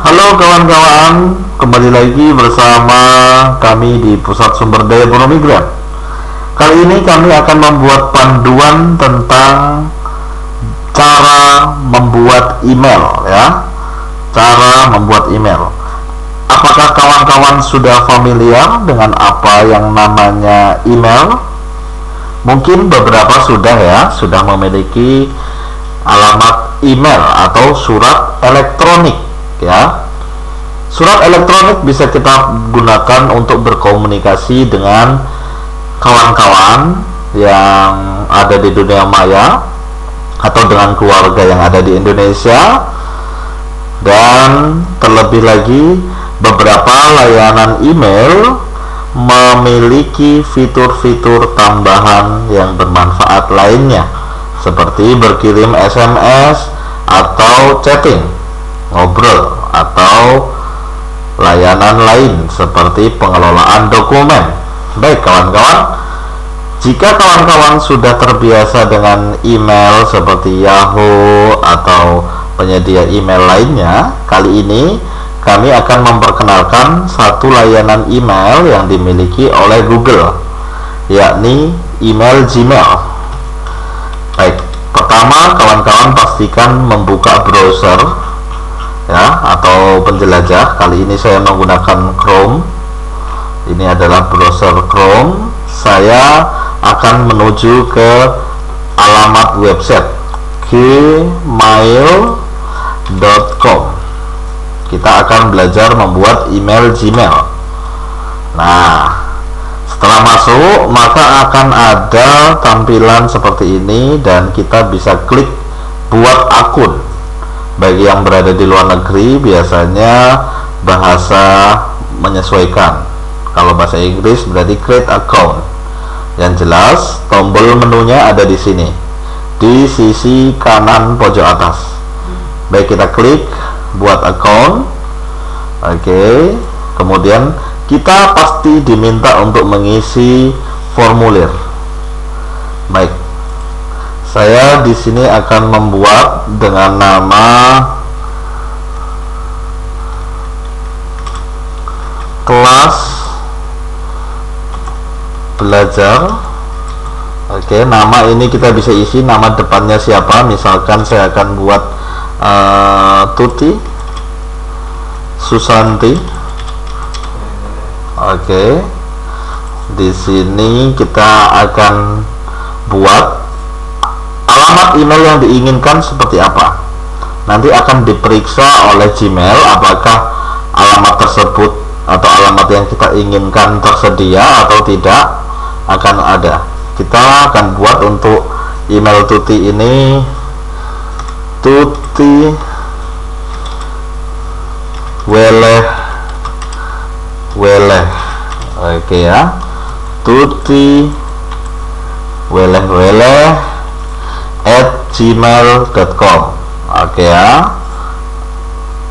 Halo kawan-kawan, kembali lagi bersama kami di Pusat Sumber Daya Ekonomi Migran. Kali ini kami akan membuat panduan tentang cara membuat email ya. Cara membuat email. Apakah kawan-kawan sudah familiar dengan apa yang namanya email? Mungkin beberapa sudah ya, sudah memiliki alamat email atau surat elektronik ya. Surat elektronik bisa kita gunakan untuk berkomunikasi dengan kawan-kawan yang ada di dunia maya atau dengan keluarga yang ada di Indonesia. Dan terlebih lagi beberapa layanan email memiliki fitur-fitur tambahan yang bermanfaat lainnya seperti berkirim SMS atau chatting ngobrol atau layanan lain seperti pengelolaan dokumen. Baik kawan-kawan jika kawan-kawan sudah terbiasa dengan email seperti Yahoo atau penyedia email lainnya kali ini kami akan memperkenalkan satu layanan email yang dimiliki oleh Google yakni email Gmail. Baik pertama kawan-kawan pastikan membuka browser ya atau penjelajah. Kali ini saya menggunakan Chrome. Ini adalah browser Chrome. Saya akan menuju ke alamat website gmail.com kita akan belajar membuat email Gmail. Nah setelah masuk maka akan ada tampilan seperti ini dan kita bisa klik buat akun bagi yang berada di luar negeri biasanya bahasa menyesuaikan. Kalau bahasa Inggris berarti create account. Yang jelas tombol menunya ada di sini. Di sisi kanan pojok atas. Baik kita klik buat account. Oke okay. kemudian kita pasti diminta untuk mengisi formulir. Baik saya di sini akan membuat dengan nama kelas belajar. Oke nama ini kita bisa isi nama depannya siapa. Misalkan saya akan buat uh, Tuti Susanti. Oke di sini kita akan buat alamat email yang diinginkan seperti apa? Nanti akan diperiksa oleh Gmail apakah alamat tersebut atau alamat yang kita inginkan tersedia atau tidak akan ada. Kita akan buat untuk email tuti ini tuti weleh weleh. Oke ya. Tuti weleh weleh gmail.com oke ya.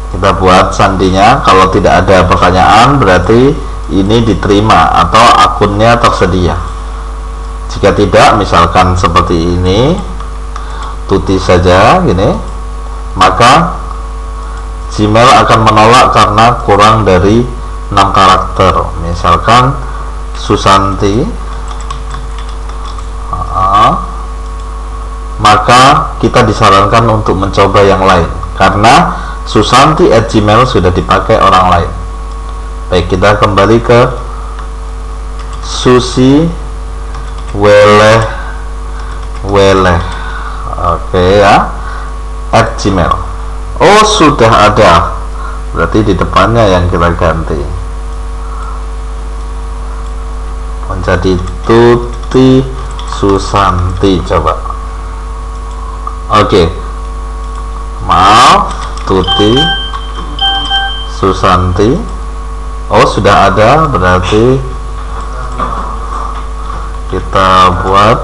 Kita buat sandinya. Kalau tidak ada pertanyaan berarti ini diterima atau akunnya tersedia. Jika tidak misalkan seperti ini tuti saja gini maka Gmail akan menolak karena kurang dari 6 karakter. Misalkan Susanti maka kita disarankan untuk mencoba yang lain. Karena Susanti at Gmail sudah dipakai orang lain. Baik kita kembali ke Susi Weleh Weleh. Oke ya. At Gmail. Oh sudah ada. Berarti di depannya yang kita ganti. Menjadi Tuti Susanti coba Oke. Maaf Tuti. Susanti. Oh sudah ada berarti kita buat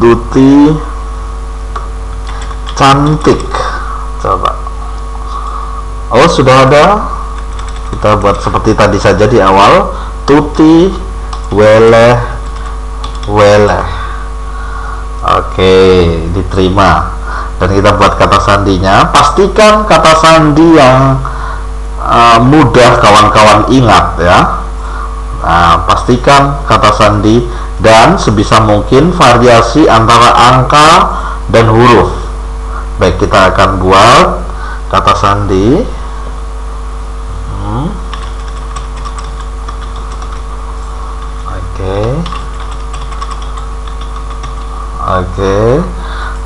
Tuti cantik. Coba. Oh sudah ada. Kita buat seperti tadi saja di awal. Tuti Weleh Weleh Oke, diterima. dan kita buat kata sandinya. Pastikan kata sandi yang uh, mudah kawan-kawan ingat ya. Nah, pastikan kata sandi dan sebisa mungkin variasi antara angka dan huruf. Baik kita akan buat kata sandi hmm. oke okay. Oke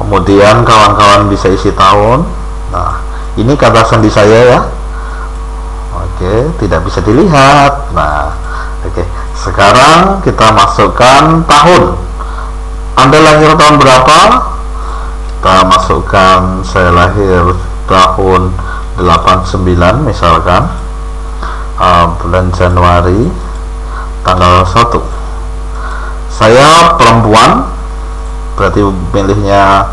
kemudian kawan-kawan bisa isi tahun. Nah ini kata sandi saya ya. Oke tidak bisa dilihat. Nah oke. Sekarang kita masukkan tahun. Anda lahir tahun berapa? Kita masukkan saya lahir tahun 89 misalkan. Uh, bulan Januari tanggal 1 saya perempuan berarti milihnya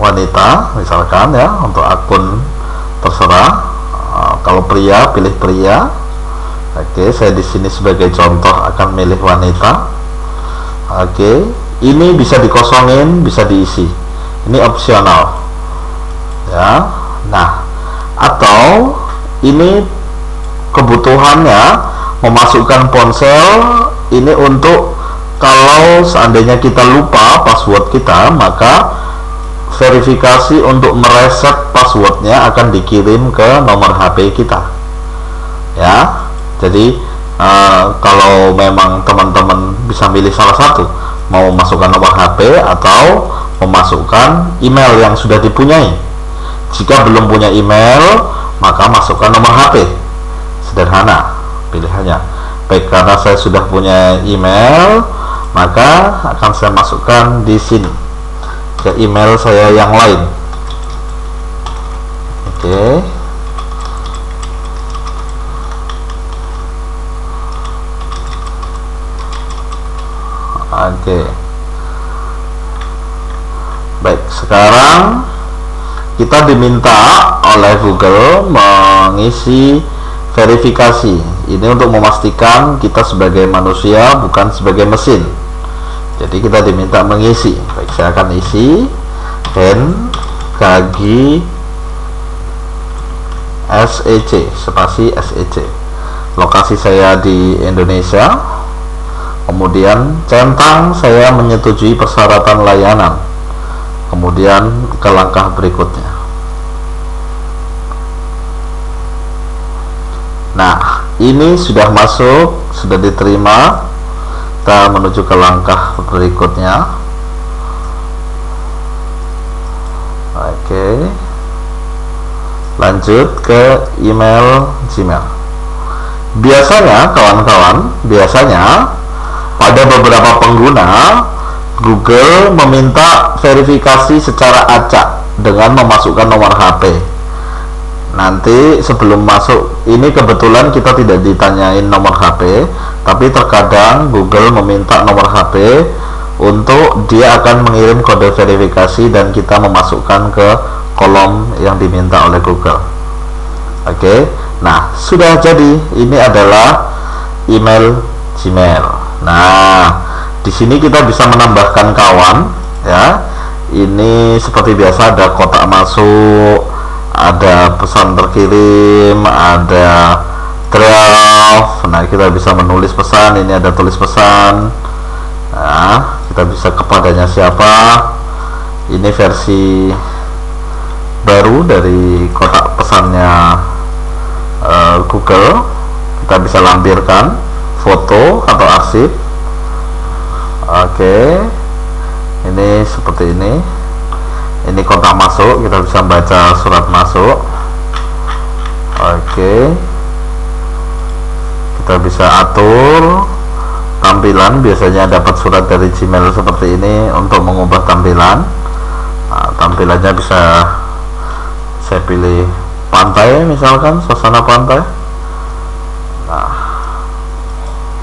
wanita misalkan ya untuk akun terserah. Uh, kalau pria pilih pria. Oke saya di sini sebagai contoh akan milih wanita. Oke ini bisa dikosongin bisa diisi. Ini opsional. Ya nah atau ini kebutuhannya memasukkan ponsel ini untuk kalau seandainya kita lupa password kita maka verifikasi untuk mereset passwordnya akan dikirim ke nomor HP kita. Ya jadi uh, kalau memang teman-teman bisa milih salah satu mau masukkan nomor HP atau memasukkan email yang sudah dipunyai. Jika belum punya email maka masukkan nomor HP sederhana pilihannya. Baik karena saya sudah punya email maka akan saya masukkan di sini ke email saya yang lain oke okay. oke okay. baik sekarang kita diminta oleh Google mengisi verifikasi ini untuk memastikan kita sebagai manusia bukan sebagai mesin. Jadi kita diminta mengisi. Baik saya akan isi. N kagi SEC spasi SEC lokasi saya di Indonesia. Kemudian centang saya menyetujui persyaratan layanan. Kemudian ke langkah berikutnya. Nah ini sudah masuk sudah diterima. Kita menuju ke langkah berikutnya. Oke. Lanjut ke email Gmail. Biasanya kawan-kawan biasanya pada beberapa pengguna Google meminta verifikasi secara acak dengan memasukkan nomor HP nanti sebelum masuk ini kebetulan kita tidak ditanyain nomor HP tapi terkadang Google meminta nomor HP untuk dia akan mengirim kode verifikasi dan kita memasukkan ke kolom yang diminta oleh Google. Oke nah sudah jadi. Ini adalah email Gmail. Nah di sini kita bisa menambahkan kawan ya. Ini seperti biasa ada kotak masuk ada pesan terkirim ada draft nah kita bisa menulis pesan ini ada tulis pesan. Nah kita bisa kepadanya siapa. Ini versi baru dari kotak pesannya uh, Google. Kita bisa lampirkan foto atau arsip. Oke okay. ini seperti ini ini kotak masuk? Kita bisa baca surat masuk. Oke. Kita bisa atur tampilan. Biasanya dapat surat dari Gmail seperti ini untuk mengubah tampilan. Nah, tampilannya bisa saya pilih pantai misalkan suasana pantai. Nah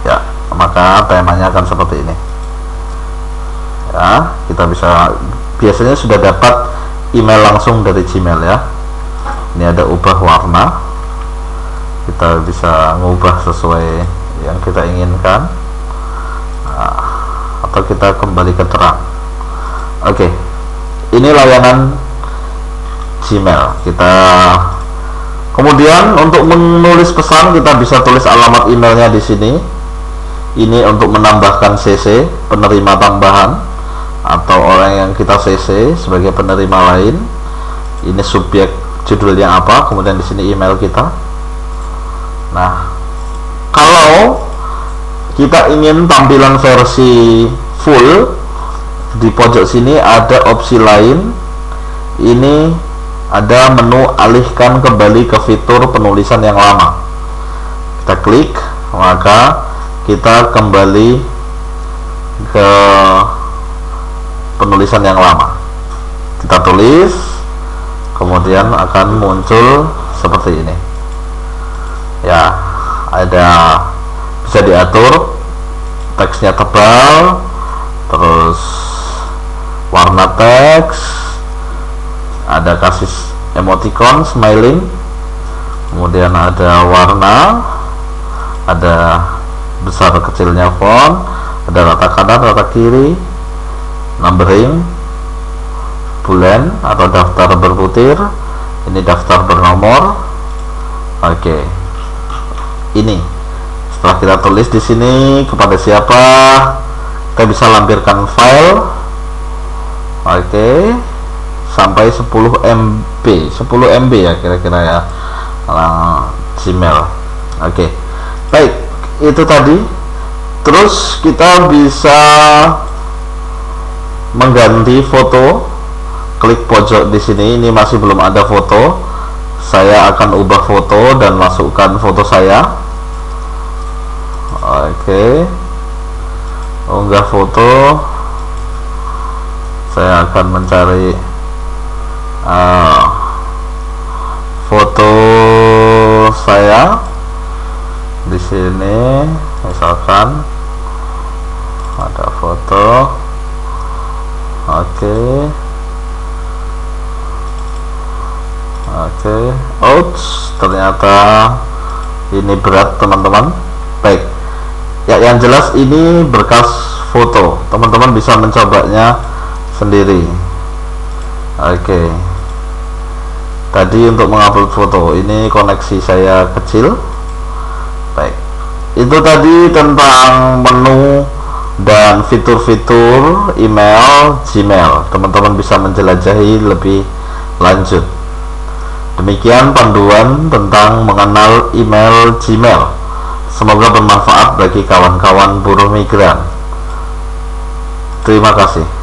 ya maka temanya akan seperti ini. Ya kita bisa biasanya sudah dapat email langsung dari Gmail ya. Ini ada ubah warna. Kita bisa mengubah sesuai yang kita inginkan. Nah, atau kita kembali ke terang. Oke ini layanan Gmail. Kita kemudian untuk menulis pesan kita bisa tulis alamat emailnya di sini. Ini untuk menambahkan CC penerima tambahan atau orang yang kita CC sebagai penerima lain ini subjek judulnya apa kemudian di sini email kita. Nah kalau kita ingin tampilan versi full di pojok sini ada opsi lain. Ini ada menu alihkan kembali ke fitur penulisan yang lama. Kita klik maka kita kembali ke penulisan yang lama. Kita tulis kemudian akan muncul seperti ini. Ya ada bisa diatur teksnya tebal terus warna teks ada kasih emoticon smiling kemudian ada warna ada besar kecilnya font ada rata kanan rata kiri numbering bulan atau daftar berputir ini daftar bernomor. Oke. Okay. ini. Setelah kita tulis di sini kepada siapa? Kita bisa lampirkan file. Oke. Okay. sampai 10 MB 10 MB ya kira-kira ya. Gmail. Oke. Okay. baik. Itu tadi. Terus kita bisa mengganti foto. Klik pojok di sini ini masih belum ada foto. Saya akan ubah foto dan masukkan foto saya. Oke. Unggah foto. Saya akan mencari uh, foto saya di sini. Misalkan ada foto oke. Oke. Ouch ternyata ini berat teman-teman. Baik. Ya yang jelas ini berkas foto. Teman-teman bisa mencobanya sendiri. Oke. Okay. tadi untuk mengupload foto ini koneksi saya kecil. Baik. Itu tadi tentang menu dan fitur-fitur email Gmail. Teman-teman bisa menjelajahi lebih lanjut. Demikian panduan tentang mengenal email Gmail. Semoga bermanfaat bagi kawan-kawan buruh migran. Terima kasih